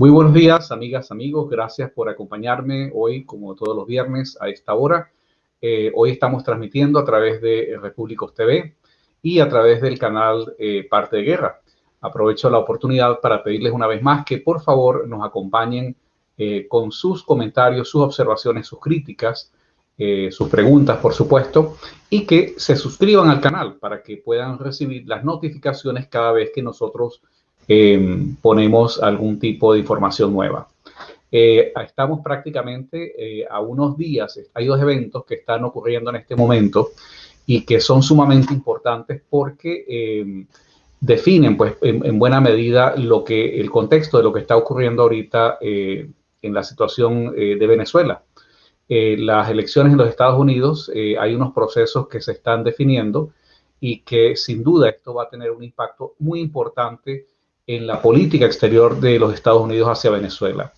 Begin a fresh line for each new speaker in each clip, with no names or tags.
Muy buenos días, amigas, amigos. Gracias por acompañarme hoy, como todos los viernes, a esta hora. Eh, hoy estamos transmitiendo a través de Repúblicos TV y a través del canal eh, Parte de Guerra. Aprovecho la oportunidad para pedirles una vez más que por favor nos acompañen eh, con sus comentarios, sus observaciones, sus críticas, sus preguntas, por supuesto, y que se suscriban al canal para que puedan recibir las notificaciones cada vez que nosotros Em, ponemos algún tipo de información nueva. Eh, estamos prácticamente eh, a unos días, hay dos eventos que están ocurriendo en este momento y que son sumamente importantes porque em, definen pues en, buena medida lo que el contexto de lo que está ocurriendo ahorita eh, en la situación de Venezuela. las elecciones en los Estados Unidos, hay unos procesos que se están definiendo y que sin duda esto va a tener un impacto muy importante en la política exterior de los Estados Unidos hacia Venezuela.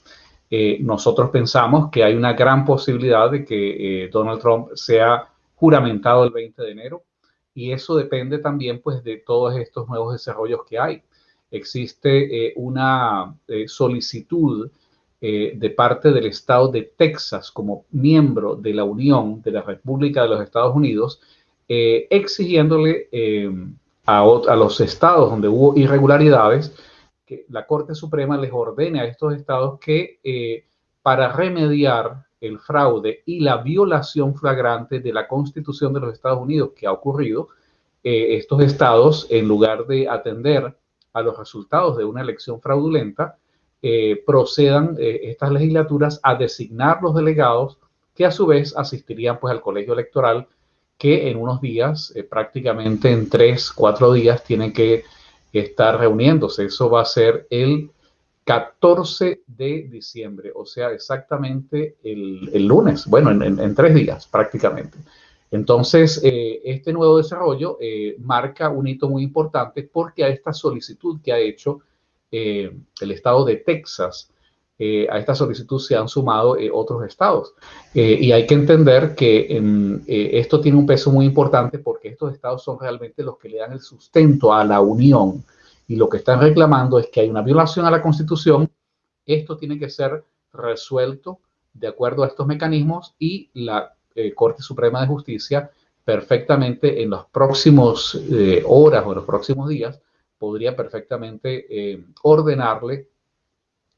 Eh, nosotros pensamos que hay una gran posibilidad de que eh, Donald Trump sea juramentado el 20 de enero y eso depende también pues de todos estos nuevos desarrollos que hay. Existe eh, una solicitud de parte del estado de Texas como miembro de la Unión de la República de los Estados Unidos exigiéndole a, los estados donde hubo irregularidades, que la Corte Suprema les ordene a estos estados que eh, para remediar el fraude y la violación flagrante de la Constitución de los Estados Unidos que ha ocurrido, eh, estos estados, en lugar de atender a los resultados de una elección fraudulenta, eh, procedan estas legislaturas a designar los delegados que a su vez asistirían pues al colegio electoral que en unos días, eh, prácticamente en tres, cuatro días, tienen que estar reuniéndose. Eso va a ser el 14 de diciembre, o sea, exactamente el, lunes, bueno, en, tres días prácticamente. Entonces, eh, este nuevo desarrollo eh, marca un hito muy importante porque a esta solicitud que ha hecho el estado de Texas eh, a esta solicitud se han sumado eh, otros estados. Eh, y hay que entender que em, esto tiene un peso muy importante porque estos estados son realmente los que le dan el sustento a la unión. Y lo que están reclamando es que hay una violación a la constitución. Esto tiene que ser resuelto de acuerdo a estos mecanismos y la Corte Suprema de Justicia perfectamente en los próximos horas o en los próximos días podría perfectamente ordenarle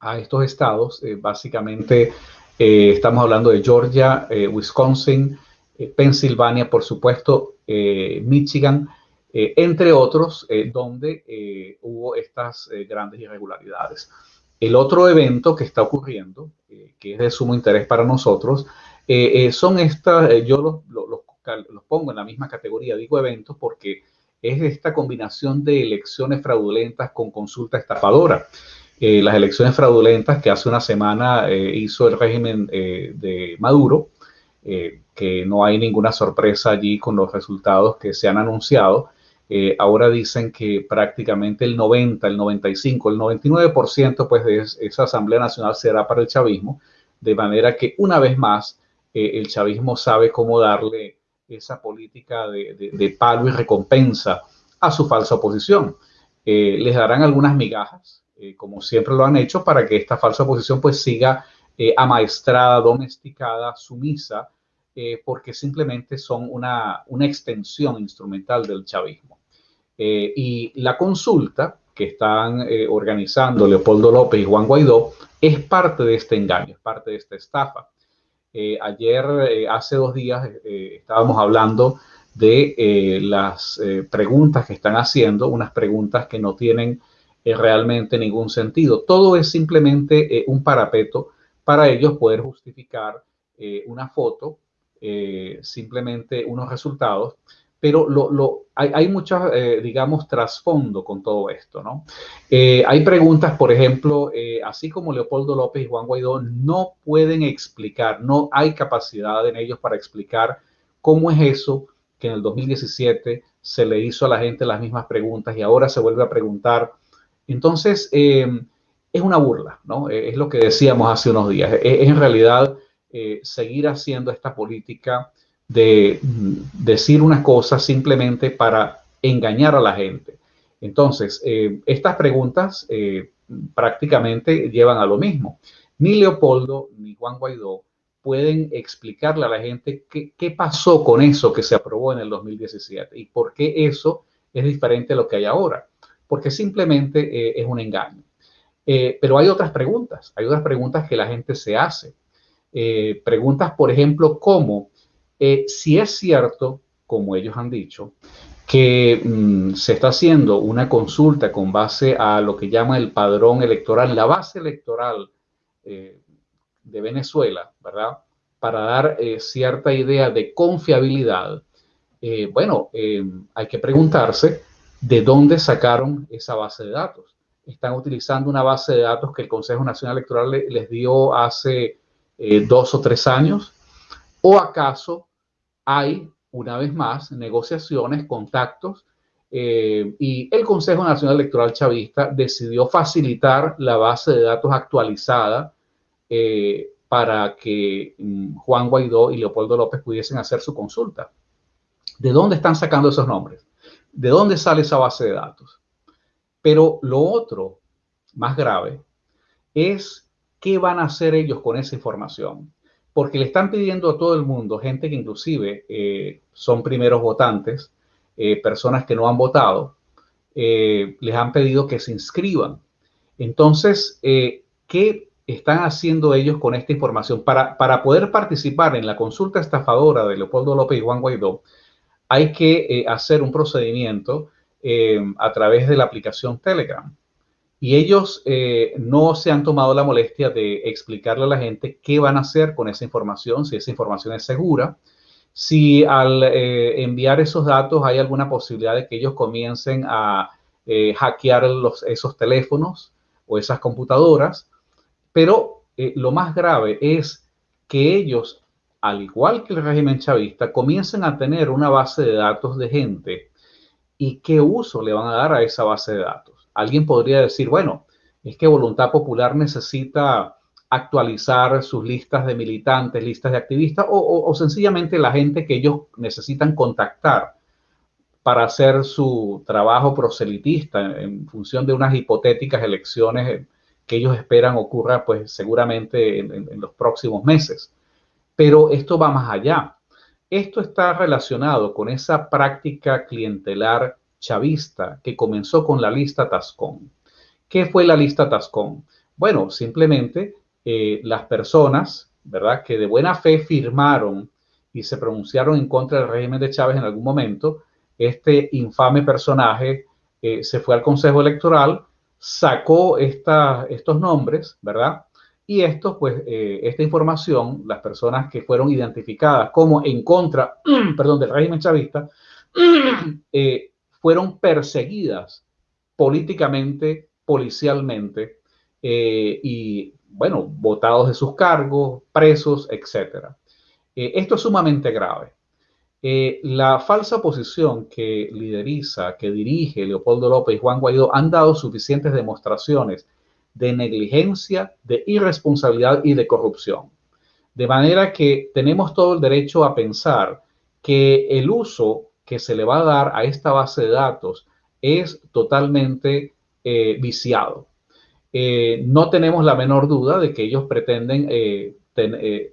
a estos estados. Eh, básicamente eh, estamos hablando de Georgia, eh, Wisconsin, Pensilvania, por supuesto, Michigan, entre otros, donde hubo estas grandes irregularidades. El otro evento que está ocurriendo, que es de sumo interés para nosotros, son estas, yo los, los pongo en la misma categoría, digo eventos, porque es esta combinación de elecciones fraudulentas con consulta estafadora. Eh, las elecciones fraudulentas que hace una semana eh, hizo el régimen eh, de Maduro, que no hay ninguna sorpresa allí con los resultados que se han anunciado. ahora dicen que prácticamente el 90, el 95, el 99% pues de esa Asamblea Nacional será para el chavismo, de manera que una vez más el chavismo sabe cómo darle esa política de, de palo y recompensa a su falsa oposición. les darán algunas migajas, eh, como siempre lo han hecho, para que esta falsa oposición pues siga eh, amaestrada, domesticada, sumisa, eh, porque simplemente son una, una, extensión instrumental del chavismo. y la consulta que están organizando Leopoldo López y Juan Guaidó es parte de este engaño, es parte de esta estafa. ayer, hace dos días, estábamos hablando de las preguntas que están haciendo, unas preguntas que no tienen realmente ningún sentido. Todo es simplemente eh, un parapeto para ellos poder justificar eh, una foto, eh, simplemente unos resultados, pero lo, hay, hay muchas, digamos, trasfondo con todo esto, ¿no? hay preguntas, por ejemplo, así como Leopoldo López y Juan Guaidó no pueden explicar, no hay capacidad en ellos para explicar cómo es eso que en el 2017 se le hizo a la gente las mismas preguntas y ahora se vuelve a preguntar entonces, eh, es una burla, ¿no? Eh, es lo que decíamos hace unos días. Es, en realidad eh, seguir haciendo esta política de mm, decir una cosa simplemente para engañar a la gente. Entonces, estas preguntas prácticamente llevan a lo mismo. Ni Leopoldo ni Juan Guaidó pueden explicarle a la gente qué, pasó con eso que se aprobó en el 2017 y por qué eso es diferente a lo que hay ahora, porque simplemente eh, es un engaño. Eh, pero hay otras preguntas, hay otras preguntas que la gente se hace. Eh, preguntas, por ejemplo, como si es cierto, como ellos han dicho, que mm, se está haciendo una consulta con base a lo que llama el padrón electoral, la base electoral de Venezuela, ¿verdad? Para dar cierta idea de confiabilidad, bueno, hay que preguntarse de dónde sacaron esa base de datos. Están utilizando una base de datos que el Consejo Nacional Electoral les dio hace dos o tres años, o acaso hay, una vez más, negociaciones, contactos, y el Consejo Nacional Electoral Chavista decidió facilitar la base de datos actualizada eh, para que mm, Juan Guaidó y Leopoldo López pudiesen hacer su consulta. ¿De dónde están sacando esos nombres? ¿De dónde sale esa base de datos? Pero lo otro, más grave, es qué van a hacer ellos con esa información. Porque le están pidiendo a todo el mundo, gente que inclusive eh, son primeros votantes, eh, personas que no han votado, les han pedido que se inscriban. Entonces, ¿qué están haciendo ellos con esta información? Para, para poder participar en la consulta estafadora de Leopoldo López y Juan Guaidó, hay que eh, hacer un procedimiento eh, a través de la aplicación Telegram. Y ellos eh, no se han tomado la molestia de explicarle a la gente qué van a hacer con esa información, si esa información es segura, si al enviar esos datos hay alguna posibilidad de que ellos comiencen a hackear los, esos teléfonos o esas computadoras pero eh, lo más grave es que ellos, al igual que el régimen chavista, comiencen a tener una base de datos de gente y qué uso le van a dar a esa base de datos. Alguien podría decir, bueno, es que Voluntad Popular necesita actualizar sus listas de militantes, listas de activistas o, sencillamente la gente que ellos necesitan contactar para hacer su trabajo proselitista en función de unas hipotéticas elecciones que ellos esperan ocurra pues seguramente en, los próximos meses. Pero esto va más allá. Esto está relacionado con esa práctica clientelar chavista que comenzó con la lista Tascón. ¿Qué fue la lista Tascón? Bueno, simplemente eh, las personas, ¿verdad?, que de buena fe firmaron y se pronunciaron en contra del régimen de Chávez en algún momento, este infame personaje eh, se fue al Consejo Electoral sacó estos nombres, ¿verdad? Y esto, pues, eh, esta información, las personas que fueron identificadas como en contra, perdón, del régimen chavista, eh, fueron perseguidas políticamente, policialmente, eh, y, bueno, votados de sus cargos, presos, etc. esto es sumamente grave. La falsa posición que lideriza, que dirige Leopoldo López y Juan Guaidó han dado suficientes demostraciones de negligencia, de irresponsabilidad y de corrupción. De manera que tenemos todo el derecho a pensar que el uso que se le va a dar a esta base de datos es totalmente eh, viciado. Eh, no tenemos la menor duda de que ellos pretenden eh,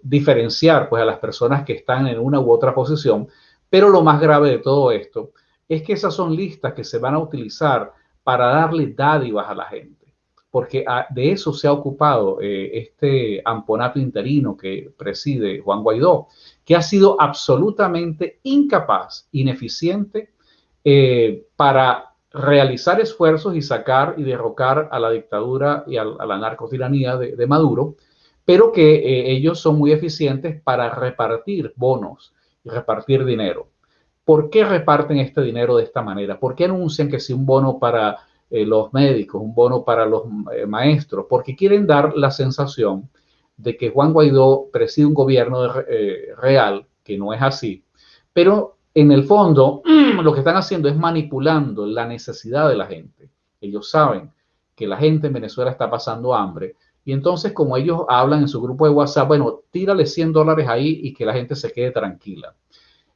diferenciar pues, a las personas que están en una u otra posición, pero lo más grave de todo esto es que esas son listas que se van a utilizar para darle dádivas a la gente, porque ah, de eso se ha ocupado eh, este amponato interino que preside Juan Guaidó, que ha sido absolutamente incapaz, ineficiente eh, para realizar esfuerzos y sacar y derrocar a la dictadura y a, la narcotiranía de Maduro, pero que eh, ellos son muy eficientes para repartir bonos y repartir dinero. ¿Por qué reparten este dinero de esta manera? ¿Por qué anuncian que si un bono para eh, los médicos, un bono para los eh, maestros? Porque quieren dar la sensación de que Juan Guaidó preside un gobierno real, que no es así, pero en el fondo lo que están haciendo es manipulando la necesidad de la gente. Ellos saben que la gente en Venezuela está pasando hambre y entonces, como ellos hablan en su grupo de WhatsApp, bueno, tírale 100 dólares ahí y que la gente se quede tranquila.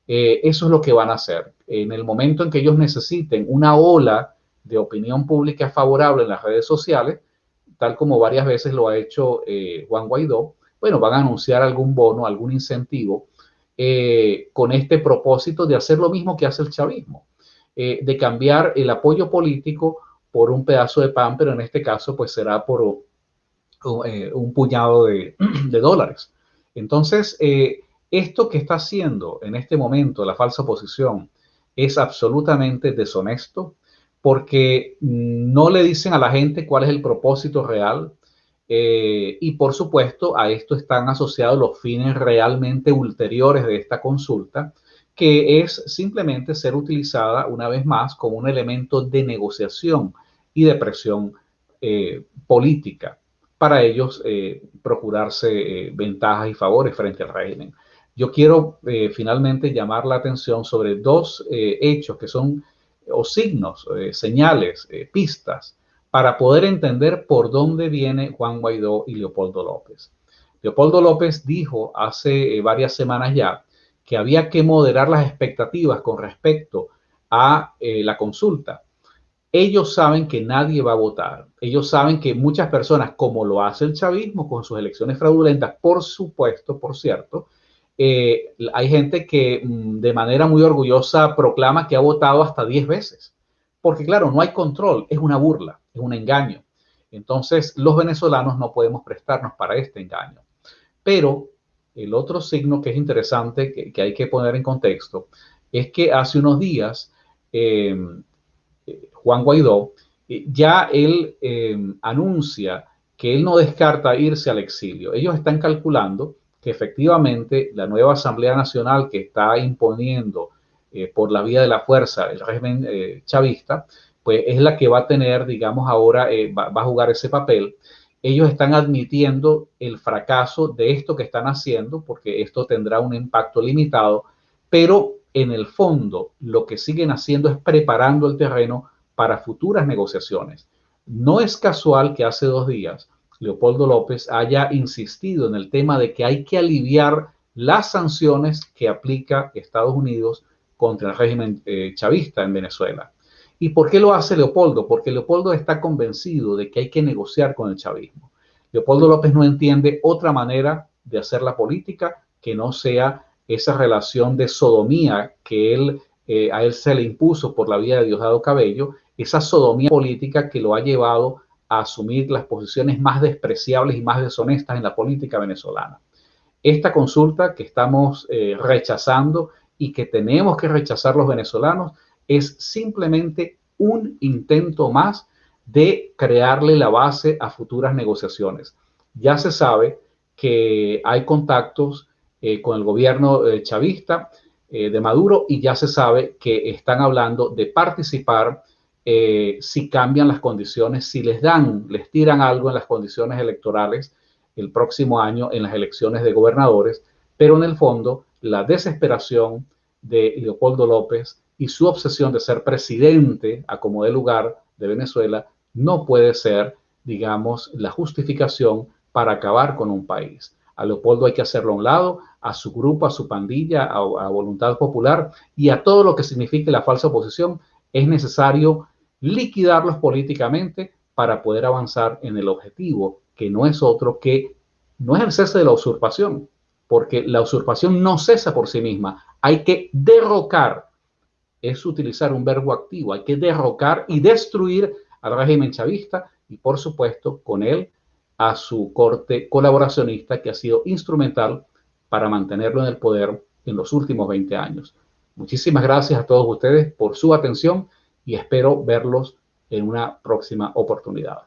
Eh, eso es lo que van a hacer. En el momento en que ellos necesiten una ola de opinión pública favorable en las redes sociales, tal como varias veces lo ha hecho eh, Juan Guaidó, bueno, van a anunciar algún bono, algún incentivo eh, con este propósito de hacer lo mismo que hace el chavismo, de cambiar el apoyo político por un pedazo de pan, pero en este caso pues será por un puñado de, de dólares. Entonces, esto que está haciendo en este momento la falsa oposición es absolutamente deshonesto porque no le dicen a la gente cuál es el propósito real eh, y por supuesto a esto están asociados los fines realmente ulteriores de esta consulta, que es simplemente ser utilizada una vez más como un elemento de negociación y de presión eh, política para ellos eh, procurarse ventajas y favores frente al régimen. Yo quiero eh, finalmente llamar la atención sobre dos eh, hechos que son o signos, eh, señales, pistas para poder entender por dónde viene Juan Guaidó y Leopoldo López. Leopoldo López dijo hace varias semanas ya que había que moderar las expectativas con respecto a la consulta. Ellos saben que nadie va a votar. Ellos saben que muchas personas, como lo hace el chavismo con sus elecciones fraudulentas, por supuesto, por cierto, eh, hay gente que mm, de manera muy orgullosa proclama que ha votado hasta 10 veces. Porque claro, no hay control, es una burla, es un engaño. Entonces, los venezolanos no podemos prestarnos para este engaño. Pero el otro signo que es interesante, que, hay que poner en contexto, es que hace unos días em, Juan Guaidó eh, ya él em, anuncia que él no descarta irse al exilio. Ellos están calculando que efectivamente la nueva Asamblea Nacional que está imponiendo eh, por la vía de la fuerza el régimen eh, chavista, pues es la que va a tener, digamos, ahora eh, va, a jugar ese papel. Ellos están admitiendo el fracaso de esto que están haciendo, porque esto tendrá un impacto limitado, pero en el fondo lo que siguen haciendo es preparando el terreno para futuras negociaciones. No es casual que hace dos días Leopoldo López haya insistido en el tema de que hay que aliviar las sanciones que aplica Estados Unidos contra el régimen eh, chavista en Venezuela. ¿Y por qué lo hace Leopoldo? Porque Leopoldo está convencido de que hay que negociar con el chavismo. Leopoldo López no entiende otra manera de hacer la política que no sea esa relación de sodomía que él, eh, a él se le impuso por la vía de Diosdado Cabello, esa sodomía política que lo ha llevado asumir las posiciones más despreciables y más deshonestas en la política venezolana. Esta consulta que estamos eh, rechazando y que tenemos que rechazar los venezolanos es simplemente un intento más de crearle la base a futuras negociaciones. Ya se sabe que hay contactos eh, con el gobierno eh, chavista de Maduro y ya se sabe que están hablando de participar eh, si cambian las condiciones, si les dan, les tiran algo en las condiciones electorales el próximo año en las elecciones de gobernadores, pero en el fondo la desesperación de Leopoldo López y su obsesión de ser presidente a como de lugar de Venezuela no puede ser, digamos, la justificación para acabar con un país. A Leopoldo hay que hacerlo a un lado, a su grupo, a su pandilla, a, a voluntad popular y a todo lo que signifique la falsa oposición, es necesario liquidarlos políticamente para poder avanzar en el objetivo, que no es otro que, no es el cese de la usurpación, porque la usurpación no cesa por sí misma, hay que derrocar, es utilizar un verbo activo, hay que derrocar y destruir al régimen chavista y por supuesto con él a su corte colaboracionista que ha sido instrumental para mantenerlo en el poder en los últimos 20 años. Muchísimas gracias a todos ustedes por su atención y espero verlos en una próxima oportunidad.